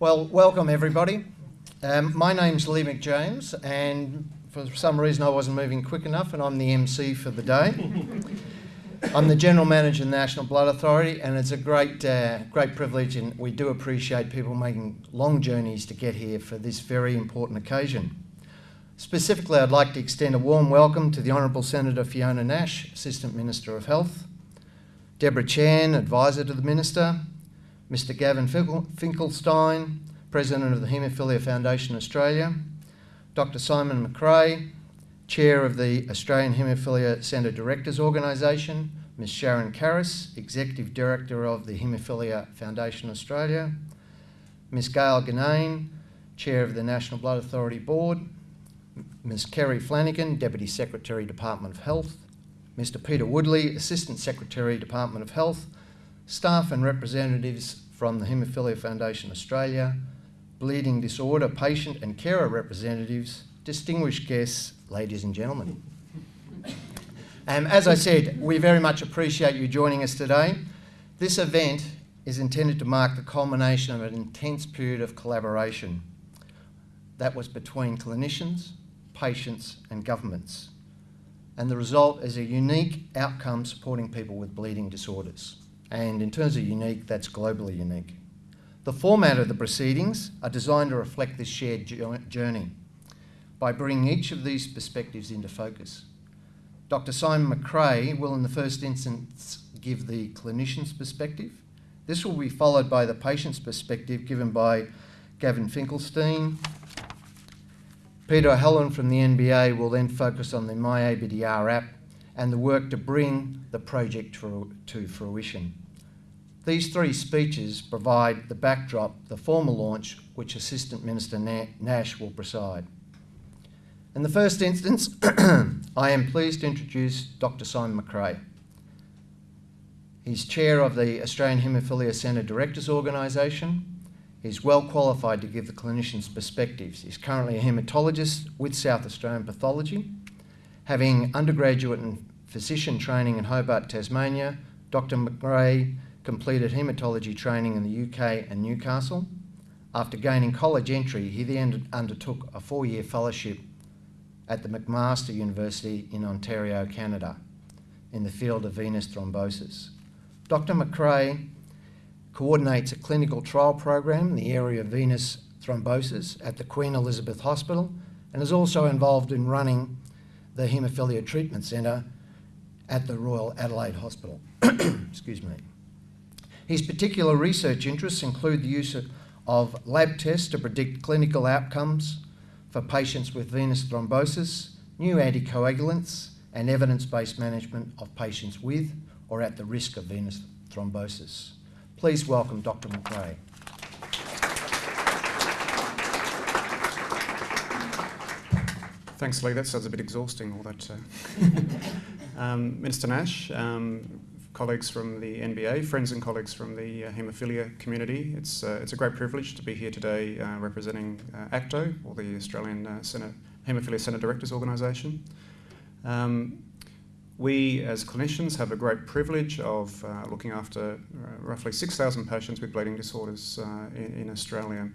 Well, welcome everybody. Um, my name's Leigh McJames, and for some reason I wasn't moving quick enough, and I'm the MC for the day. I'm the General Manager of the National Blood Authority, and it's a great, uh, great privilege, and we do appreciate people making long journeys to get here for this very important occasion. Specifically, I'd like to extend a warm welcome to the Honourable Senator Fiona Nash, Assistant Minister of Health, Deborah Chan, Advisor to the Minister, Mr Gavin Finkelstein, President of the Haemophilia Foundation Australia, Dr Simon McRae, Chair of the Australian Haemophilia Centre Directors Organisation, Ms Sharon Caris, Executive Director of the Haemophilia Foundation Australia, Ms Gail Ganane, Chair of the National Blood Authority Board, Ms Kerry Flanagan, Deputy Secretary, Department of Health, Mr Peter Woodley, Assistant Secretary, Department of Health, staff and representatives from the Haemophilia Foundation Australia, bleeding disorder patient and carer representatives, distinguished guests, ladies and gentlemen. Um, as I said, we very much appreciate you joining us today. This event is intended to mark the culmination of an intense period of collaboration that was between clinicians, patients and governments. And the result is a unique outcome supporting people with bleeding disorders. And in terms of unique, that's globally unique. The format of the proceedings are designed to reflect this shared journey by bringing each of these perspectives into focus. Dr Simon McRae will in the first instance give the clinician's perspective. This will be followed by the patient's perspective given by Gavin Finkelstein, Peter O'Halloran from the NBA will then focus on the MyABDR app and the work to bring the project to fruition. These three speeches provide the backdrop, the formal launch, which Assistant Minister Nash will preside. In the first instance, I am pleased to introduce Dr Simon McRae. He's chair of the Australian Haemophilia Centre Directors Organisation He's well qualified to give the clinician's perspectives. He's currently a haematologist with South Australian Pathology. Having undergraduate and physician training in Hobart, Tasmania, Dr McRae completed haematology training in the UK and Newcastle. After gaining college entry, he then undertook a four-year fellowship at the McMaster University in Ontario, Canada, in the field of venous thrombosis. Dr McRae coordinates a clinical trial program in the area of venous thrombosis at the Queen Elizabeth Hospital and is also involved in running the Haemophilia Treatment Centre at the Royal Adelaide Hospital. Excuse me. His particular research interests include the use of lab tests to predict clinical outcomes for patients with venous thrombosis, new anticoagulants, and evidence-based management of patients with or at the risk of venous thrombosis. Please welcome Dr McRae. Thanks, Leigh. That sounds a bit exhausting, all that. Uh, um, Minister Nash, um, colleagues from the NBA, friends and colleagues from the uh, haemophilia community, it's, uh, it's a great privilege to be here today uh, representing uh, AHCDO, or the Australian Centre, Haemophilia Centre Directors Organisation. Um, we, as clinicians, have a great privilege of uh, looking after uh, roughly 6,000 patients with bleeding disorders uh, in, in, Australia.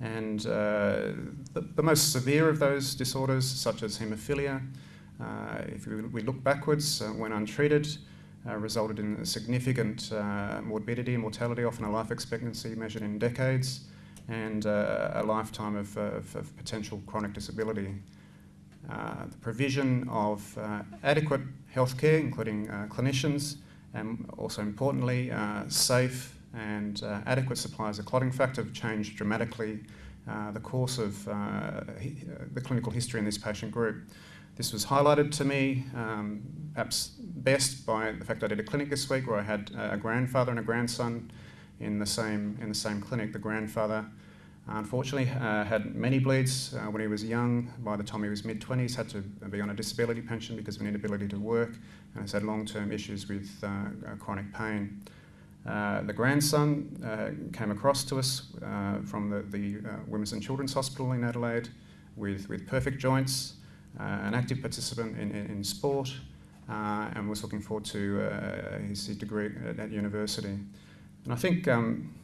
And uh, the, the, most severe of those disorders, such as haemophilia, uh, if we, we, look backwards, uh, when untreated, resulted in significant morbidity and mortality, often a life expectancy measured in decades, and a lifetime of, of, of potential chronic disability. Uh, the provision of uh, adequate healthcare, including uh, clinicians, and also importantly, safe and adequate supplies of clotting factor have changed dramatically the course of the clinical history in this patient group. This was highlighted to me, um, perhaps best by the fact I did a clinic this week where I had a grandfather and a grandson in the same in the same clinic. The grandfather Unfortunately, uh, had many bleeds uh, when he was young. By the time he was mid-20s, had to be on a disability pension because of an inability to work, and has had long-term issues with uh, uh chronic pain. Uh, the grandson uh, came across to us from the, the Women's and Children's Hospital in Adelaide with, with perfect joints, an active participant in, in, in sport, and was looking forward to his degree at, at, university. And I think um,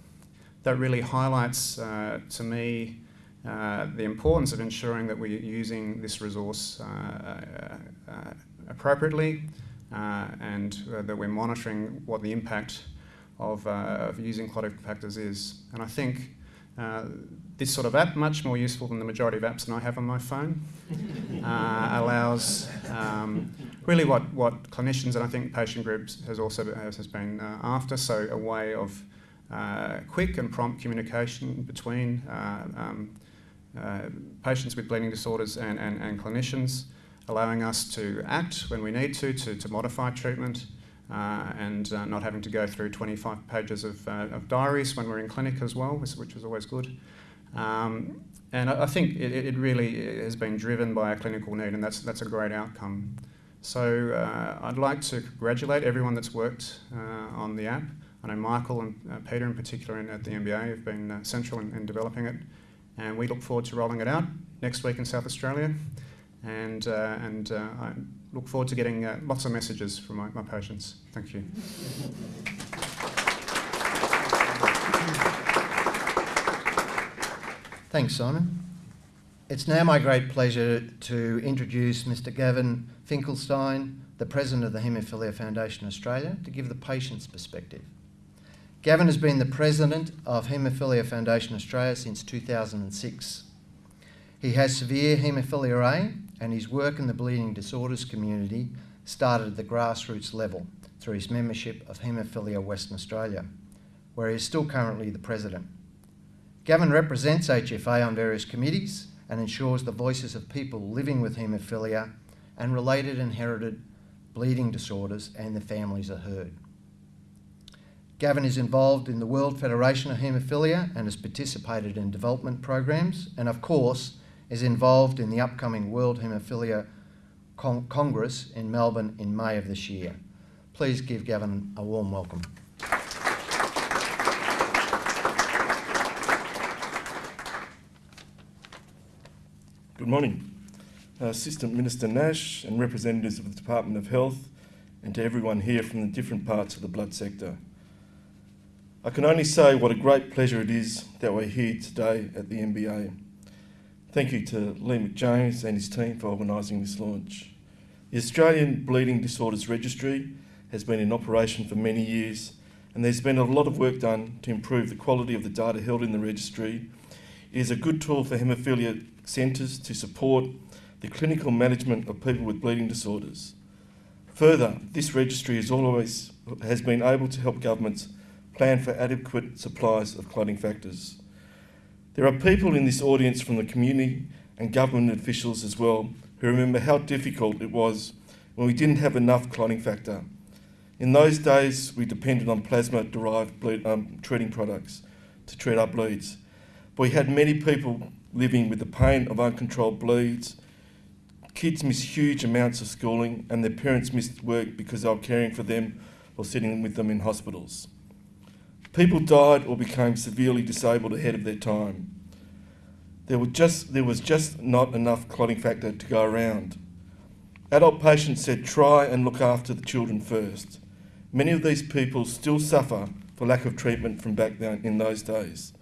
that really highlights uh, to me uh, the importance of ensuring that we're using this resource uh, uh, uh appropriately uh, and that we're monitoring what the impact of, of using clotting factors is. And I think this sort of app, much more useful than the majority of apps that I have on my phone, allows um, really what, what clinicians and I think patient groups has also has, has been after, so a way of uh, quick and prompt communication between uh, um, uh, patients with bleeding disorders and, and, and, clinicians, allowing us to act when we need to, to, to modify treatment, uh, and uh, not having to go through 25 pages of, uh, of, diaries when we're in clinic as well, which, was always good. Um, and I, I think it, it, really has been driven by a clinical need, and that's, that's a great outcome. So I'd like to congratulate everyone that's worked on the app. I know Michael and uh, Peter in particular in, at the NBA have been uh, central in, in, developing it and we look forward to rolling it out next week in South Australia and, uh, and uh, I look forward to getting uh, lots of messages from my, my patients. Thank you. Thanks Simon. It's now my great pleasure to introduce Mr Gavin Finkelstein, the President of the Haemophilia Foundation Australia, to give the patient's perspective. Gavin has been the president of Haemophilia Foundation Australia since 2006. He has severe haemophilia A and his work in the bleeding disorders community started at the grassroots level through his membership of Haemophilia Western Australia, where he is still currently the president. Gavin represents HFA on various committees and ensures the voices of people living with haemophilia and related inherited bleeding disorders and their families are heard. Gavin is involved in the World Federation of Haemophilia and has participated in development programs and of course is involved in the upcoming World Haemophilia Con Congress in Melbourne in May of this year. Please give Gavin a warm welcome. Good morning. Uh, Assistant Minister Nash and representatives of the Department of Health and to everyone here from the different parts of the blood sector. I can only say what a great pleasure it is that we're here today at the NBA. Thank you to Leigh McJames and his team for organising this launch. The Australian Bleeding Disorders Registry has been in operation for many years and there's been a lot of work done to improve the quality of the data held in the registry. It is a good tool for haemophilia centres to support the clinical management of people with bleeding disorders. Further, this registry has always has been able to help governments plan for adequate supplies of clotting factors. There are people in this audience from the community and government officials as well who remember how difficult it was when we didn't have enough clotting factor. In those days, we depended on plasma-derived um, treating products to treat our bleeds. But we had many people living with the pain of uncontrolled bleeds. Kids missed huge amounts of schooling and their parents missed work because they were caring for them or sitting with them in hospitals. People died or became severely disabled ahead of their time. There, were just, there was just not enough clotting factor to go around. Adult patients said try and look after the children first. Many of these people still suffer for lack of treatment from back then in those days.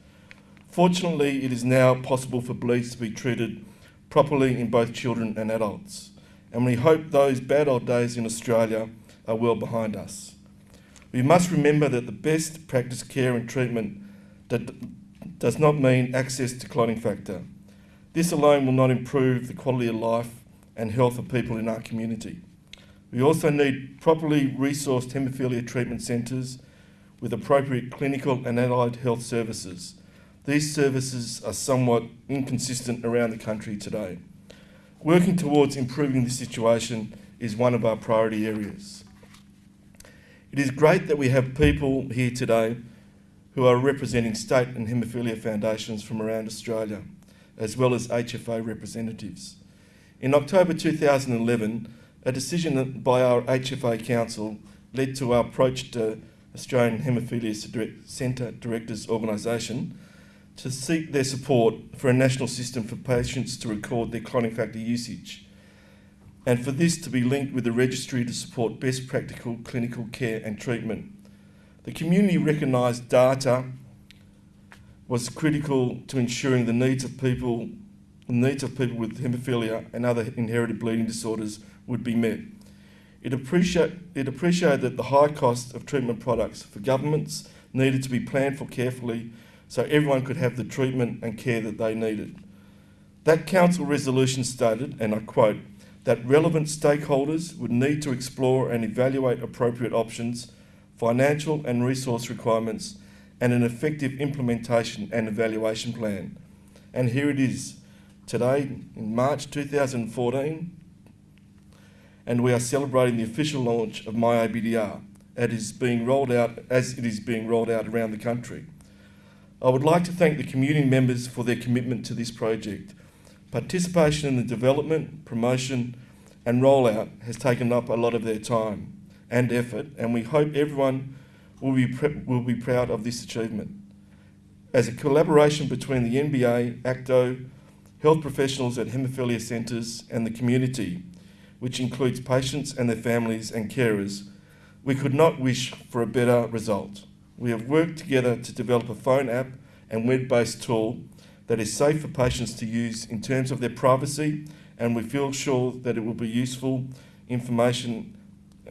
Fortunately, it is now possible for bleeds to be treated properly in both children and adults, and we hope those bad old days in Australia are well behind us. We must remember that the best practice care and treatment that does not mean access to clotting factor. This alone will not improve the quality of life and health of people in our community. We also need properly resourced haemophilia treatment centres with appropriate clinical and allied health services. These services are somewhat inconsistent around the country today. Working towards improving this situation is one of our priority areas. It is great that we have people here today who are representing state and haemophilia foundations from around Australia, as well as HFA representatives. In October 2011, a decision by our HFA Council led to our approach to Australian Haemophilia Centre Directors Organisation to seek their support for a national system for patients to record their clotting factor usage and for this to be linked with the registry to support best practical clinical care and treatment. The community recognised data was critical to ensuring the needs of people, the needs of people with haemophilia and other inherited bleeding disorders would be met. It, appreciate, it appreciated that the high cost of treatment products for governments needed to be planned for carefully so everyone could have the treatment and care that they needed. That council resolution stated, and I quote, that relevant stakeholders would need to explore and evaluate appropriate options, financial and resource requirements, and an effective implementation and evaluation plan. And here it is, today in March 2014, and we are celebrating the official launch of MyABDR it is being rolled out as it is being rolled out around the country. I would like to thank the community members for their commitment to this project. Participation in the development, promotion and rollout has taken up a lot of their time and effort and we hope everyone will be, will be proud of this achievement. As a collaboration between the NBA, AHCDO, health professionals at haemophilia centres and the community, which includes patients and their families and carers, we could not wish for a better result. We have worked together to develop a phone app and web-based tool that is safe for patients to use in terms of their privacy and we feel sure that it will be useful information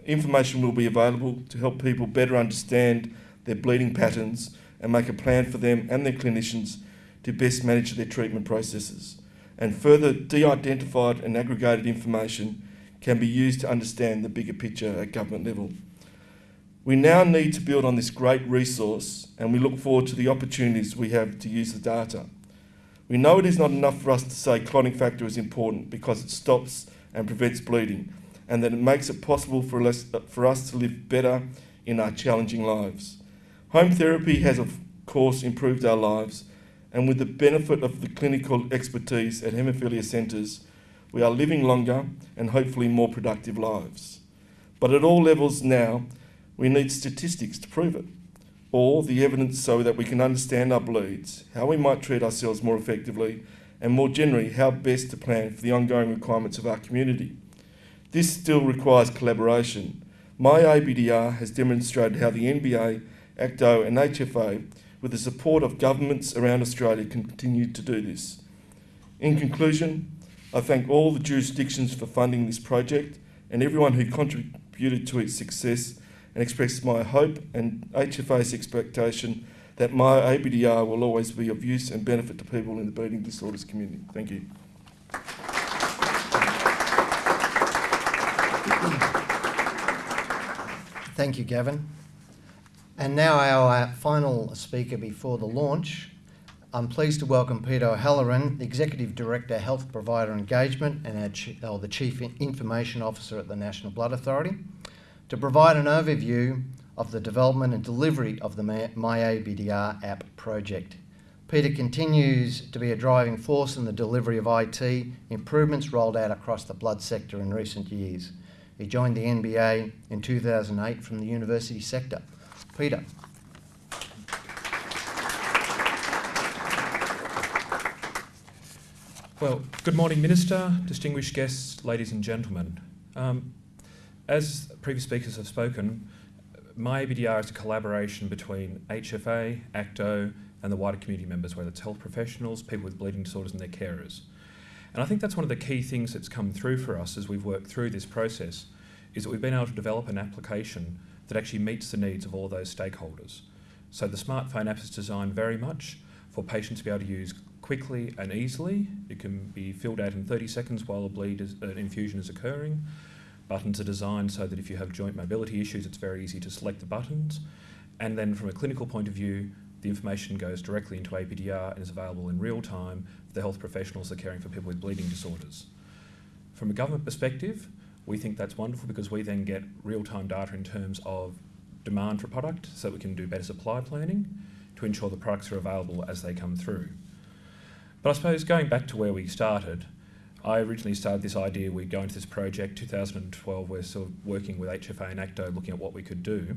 information will be available to help people better understand their bleeding patterns and make a plan for them and their clinicians to best manage their treatment processes. And further de-identified and aggregated information can be used to understand the bigger picture at government level. We now need to build on this great resource and we look forward to the opportunities we have to use the data. We know it is not enough for us to say clotting factor is important because it stops and prevents bleeding and that it makes it possible for us, for us to live better in our challenging lives. Home therapy has of course improved our lives and with the benefit of the clinical expertise at haemophilia centres, we are living longer and hopefully more productive lives. But at all levels now, we need statistics to prove it, or the evidence so that we can understand our bleeds, how we might treat ourselves more effectively, and more generally, how best to plan for the ongoing requirements of our community. This still requires collaboration. My ABDR has demonstrated how the NBA, AHCDO and HFA, with the support of governments around Australia, continue to do this. In conclusion, I thank all the jurisdictions for funding this project and everyone who contributed to its success and express my hope and HFA's expectation that my ABDR will always be of use and benefit to people in the bleeding disorders community. Thank you. Thank you, Gavin. And now our final speaker before the launch. I'm pleased to welcome Peter O'Halloran, the Executive Director, Health Provider Engagement and our, the Chief Information Officer at the National Blood Authority to provide an overview of the development and delivery of the MyABDR app project. Peter continues to be a driving force in the delivery of IT improvements rolled out across the blood sector in recent years. He joined the NBA in 2008 from the university sector. Peter. Well, good morning, Minister, distinguished guests, ladies and gentlemen. Um, as previous speakers have spoken, MyABDR is a collaboration between HFA, AHCDO, and the wider community members, whether it's health professionals, people with bleeding disorders, and their carers. And I think that's one of the key things that's come through for us as we've worked through this process, is that we've been able to develop an application that actually meets the needs of all those stakeholders. So the smartphone app is designed very much for patients to be able to use quickly and easily. It can be filled out in 30 seconds while a bleed is, an infusion is occurring. Buttons are designed so that if you have joint mobility issues, it's very easy to select the buttons. And then from a clinical point of view, the information goes directly into ABDR and is available in real time for the health professionals that are caring for people with bleeding disorders. From a government perspective, we think that's wonderful because we then get real-time data in terms of demand for product so we can do better supply planning to ensure the products are available as they come through. But I suppose going back to where we started, I originally started this idea, we go into this project, 2012, we're sort of working with HFA and AHCDO looking at what we could do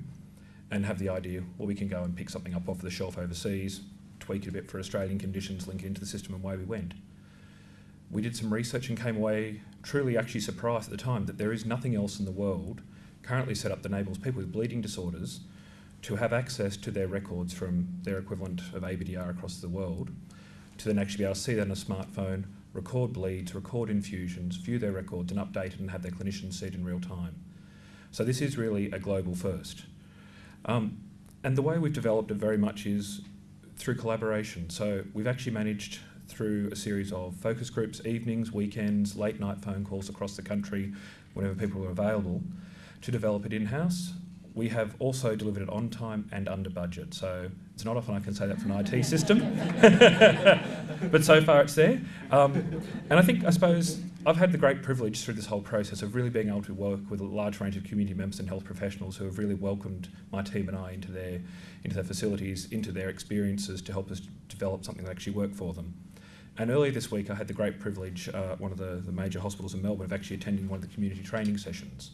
and have the idea, well, we can go and pick something up off the shelf overseas, tweak it a bit for Australian conditions, link it into the system and away we went. We did some research and came away truly actually surprised at the time that there is nothing else in the world currently set up that enables people with bleeding disorders to have access to their records from their equivalent of ABDR across the world, to then actually be able to see that on a smartphone, record bleeds, record infusions, view their records and update it and have their clinicians see it in real time. So this is really a global first. Um, and the way we've developed it very much is through collaboration. So we've actually managed through a series of focus groups, evenings, weekends, late night phone calls across the country, whenever people are available, to develop it in-house. We have also delivered it on time and under budget. So it's not often I can say that for an IT system, but so far it's there. Um, and I think, I suppose, I've had the great privilege through this whole process of really being able to work with a large range of community members and health professionals who have really welcomed my team and I into their, into their facilities, into their experiences to help us develop something that actually worked for them. And earlier this week, I had the great privilege, uh, one of the, the major hospitals in Melbourne, of actually attending one of the community training sessions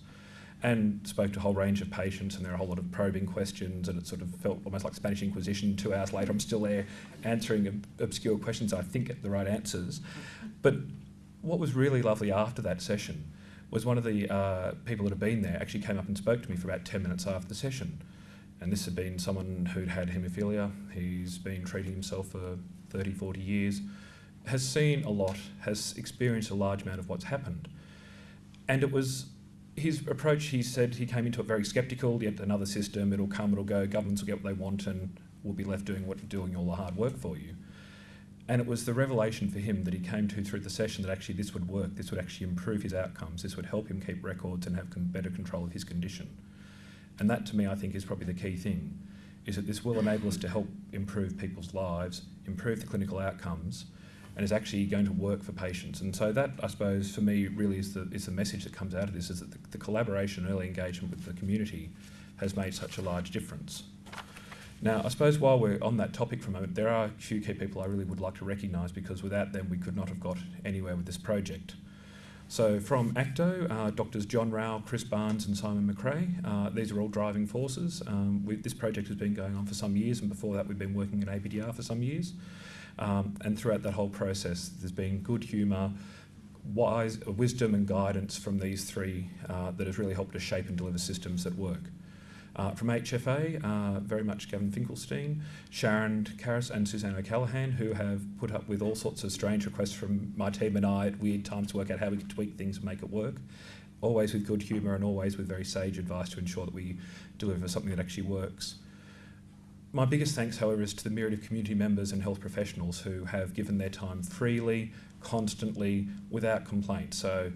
and spoke to a whole range of patients and there are a whole lot of probing questions and it sort of felt almost like Spanish Inquisition. Two hours later, I'm still there answering ob obscure questions. I think get the right answers. But what was really lovely after that session was one of the uh, people that had been there actually came up and spoke to me for about 10 minutes after the session. And this had been someone who'd had haemophilia, he's been treating himself for 30, 40 years, has seen a lot, has experienced a large amount of what's happened. And it was his approach, he said he came into it very sceptical, yet another system, it'll come, it'll go, governments will get what they want and we'll be left doing what doing all the hard work for you. And it was the revelation for him that he came to through the session that actually this would work, this would actually improve his outcomes, this would help him keep records and have better control of his condition. And that to me I think is probably the key thing, is that this will enable us to help improve people's lives, improve the clinical outcomes, and is actually going to work for patients. And so that, I suppose, for me, really is the, is the message that comes out of this, is that the, the collaboration early engagement with the community has made such a large difference. Now, I suppose while we're on that topic for a moment, there are a few key people I really would like to recognise because without them we could not have got anywhere with this project. So from AHCDO, uh, Doctors John Rowell, Chris Barnes and Simon McRae, uh, these are all driving forces. Um, we, this project has been going on for some years and before that we've been working at ABDR for some years. Um, and throughout that whole process, there's been good humour, wise wisdom and guidance from these three uh, that has really helped to shape and deliver systems that work. Uh, from HFA, uh, very much Gavin Finkelstein, Sharon Caris and Suzanne O'Callaghan, who have put up with all sorts of strange requests from my team and I at weird times to work out how we can tweak things and make it work. Always with good humour and always with very sage advice to ensure that we deliver something that actually works. My biggest thanks, however, is to the myriad of community members and health professionals who have given their time freely, constantly, without complaint. So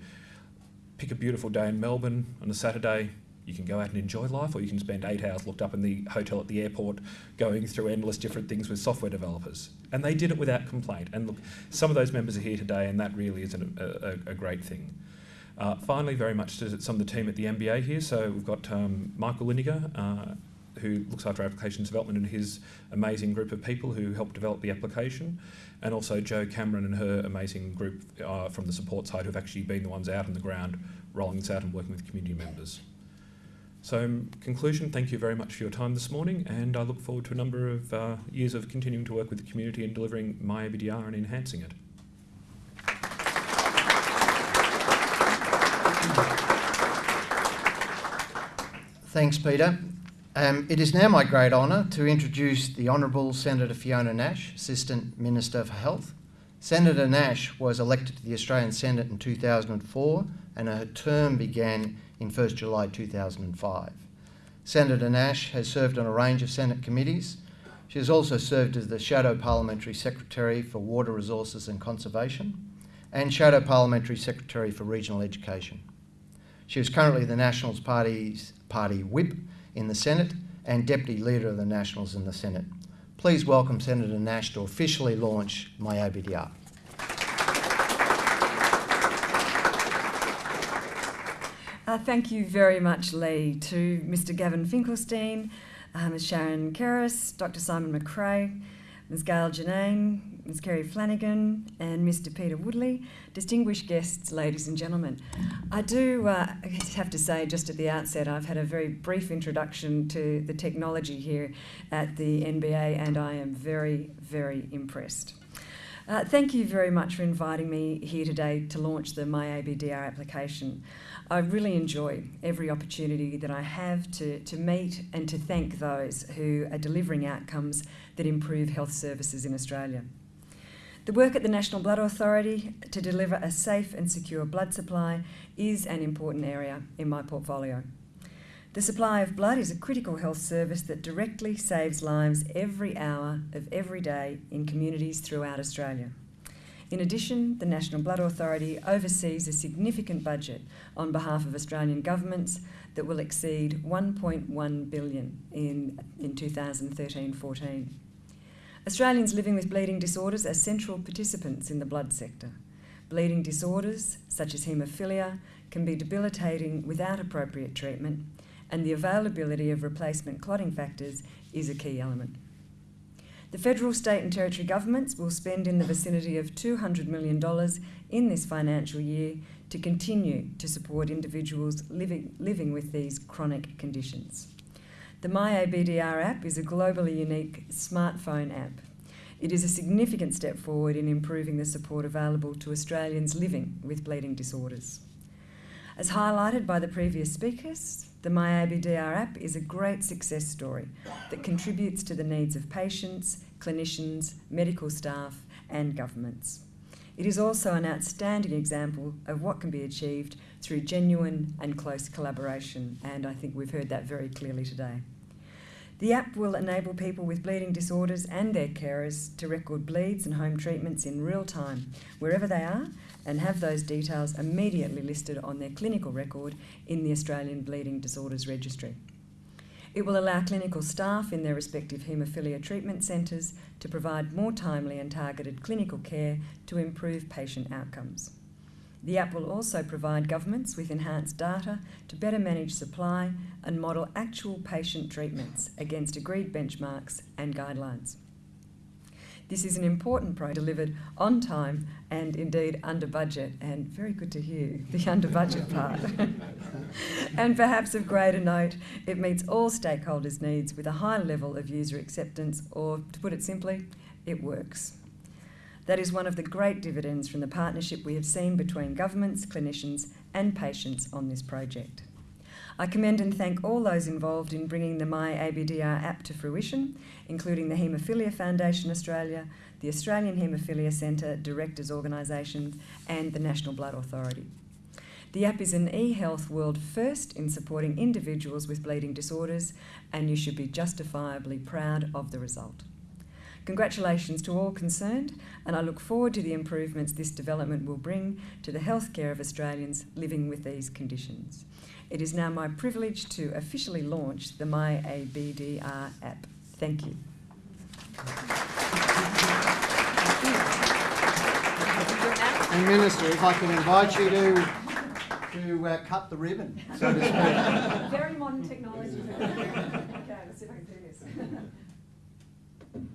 pick a beautiful day in Melbourne on a Saturday, you can go out and enjoy life, or you can spend eight hours locked up in the hotel at the airport going through endless different things with software developers. And they did it without complaint. And look, some of those members are here today, and that really is an, a, a, great thing. Uh, finally, very much to some of the team at the NBA here. So we've got um, Michael Liniger, uh, who looks after applications development and his amazing group of people who helped develop the application, and also Jo Cameron and her amazing group uh, from the support side who've actually been the ones out on the ground rolling this out and working with community members. So in conclusion, thank you very much for your time this morning and I look forward to a number of uh, years of continuing to work with the community and delivering my ABDR and enhancing it. Thanks, Peter. Um, it is now my great honour to introduce the Honourable Senator Fiona Nash, Assistant Minister for Health. Senator Nash was elected to the Australian Senate in 2004 and her term began in 1st July 2005. Senator Nash has served on a range of Senate committees. She has also served as the Shadow Parliamentary Secretary for Water Resources and Conservation and Shadow Parliamentary Secretary for Regional Education. She is currently the Nationals Party's Party Whip in the Senate and Deputy Leader of the Nationals in the Senate. Please welcome Senator Nash to officially launch my ABDR. Uh, thank you very much, Leigh, to Mr Gavin Finkelstein, uh, Ms Sharon Caris, Dr Simon McRae, Ms Gail Janane, Ms Kerry Flanagan and Mr Peter Woodley, distinguished guests, ladies and gentlemen. I do uh, have to say just at the outset I've had a very brief introduction to the technology here at the NBA and I am very, very impressed. Uh, thank you very much for inviting me here today to launch the MyABDR application. I really enjoy every opportunity that I have to, to meet and to thank those who are delivering outcomes that improve health services in Australia. The work at the National Blood Authority to deliver a safe and secure blood supply is an important area in my portfolio. The supply of blood is a critical health service that directly saves lives every hour of every day in communities throughout Australia. In addition, the National Blood Authority oversees a significant budget on behalf of Australian governments that will exceed 1.1 billion in, in 2013-14. Australians living with bleeding disorders are central participants in the blood sector. Bleeding disorders, such as haemophilia, can be debilitating without appropriate treatment, and the availability of replacement clotting factors is a key element. The federal, state and territory governments will spend in the vicinity of $200 million in this financial year to continue to support individuals living, living with these chronic conditions. The MyABDR app is a globally unique smartphone app. It is a significant step forward in improving the support available to Australians living with bleeding disorders. As highlighted by the previous speakers, the MyABDR app is a great success story that contributes to the needs of patients, clinicians, medical staff, and governments. It is also an outstanding example of what can be achieved through genuine and close collaboration, and I think we've heard that very clearly today. The app will enable people with bleeding disorders and their carers to record bleeds and home treatments in real time, wherever they are, and have those details immediately listed on their clinical record in the Australian Bleeding Disorders Registry. It will allow clinical staff in their respective haemophilia treatment centres to provide more timely and targeted clinical care to improve patient outcomes. The app will also provide governments with enhanced data to better manage supply and model actual patient treatments against agreed benchmarks and guidelines. This is an important project delivered on time and indeed under budget, and very good to hear the under budget part. and perhaps of greater note, it meets all stakeholders' needs with a high level of user acceptance, or to put it simply, it works. That is one of the great dividends from the partnership we have seen between governments, clinicians, and patients on this project. I commend and thank all those involved in bringing the MyABDR app to fruition, including the Haemophilia Foundation Australia, the Australian Haemophilia Centre Directors Organisation, and the National Blood Authority. The app is an e-health world first in supporting individuals with bleeding disorders, and you should be justifiably proud of the result. Congratulations to all concerned, and I look forward to the improvements this development will bring to the healthcare of Australians living with these conditions. It is now my privilege to officially launch the MyABDR app. Thank you. And Minister, if I can invite you to, to uh, cut the ribbon, so to speak. Very modern technology. okay, let's see if I can do this. And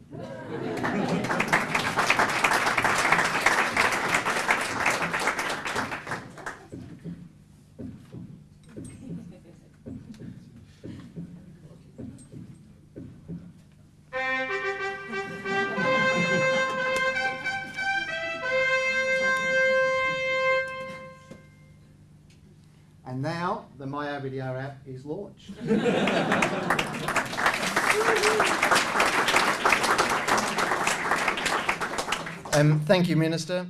now the MyABDR app is launched. um, thank you, Minister.